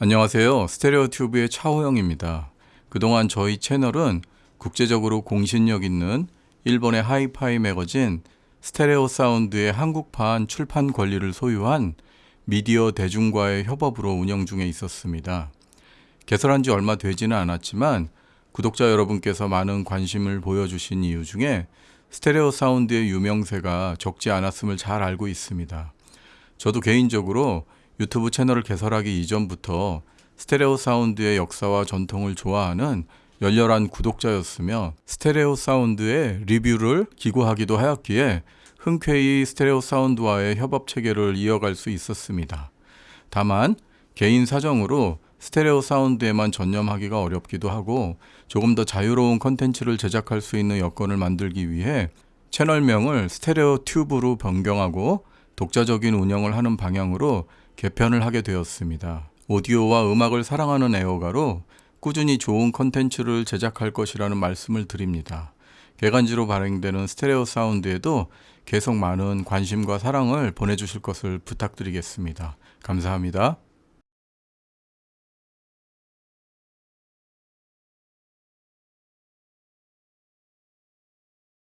안녕하세요. 스테레오 튜브의 차호영입니다. 그동안 저희 채널은 국제적으로 공신력 있는 일본의 하이파이 매거진 스테레오 사운드의 한국판 출판 권리를 소유한 미디어 대중과의 협업으로 운영 중에 있었습니다. 개설한 지 얼마 되지는 않았지만 구독자 여러분께서 많은 관심을 보여주신 이유 중에 스테레오 사운드의 유명세가 적지 않았음을 잘 알고 있습니다. 저도 개인적으로 유튜브 채널을 개설하기 이전부터 스테레오 사운드의 역사와 전통을 좋아하는 열렬한 구독자였으며 스테레오 사운드의 리뷰를 기고하기도 하였기에 흔쾌히 스테레오 사운드와의 협업 체계를 이어갈 수 있었습니다. 다만 개인 사정으로 스테레오 사운드에만 전념하기가 어렵기도 하고 조금 더 자유로운 컨텐츠를 제작할 수 있는 여건을 만들기 위해 채널명을 스테레오 튜브로 변경하고 독자적인 운영을 하는 방향으로 개편을 하게 되었습니다. 오디오와 음악을 사랑하는 애호가로 꾸준히 좋은 컨텐츠를 제작할 것이라는 말씀을 드립니다. 개간지로 발행되는 스테레오 사운드에도 계속 많은 관심과 사랑을 보내주실 것을 부탁드리겠습니다. 감사합니다.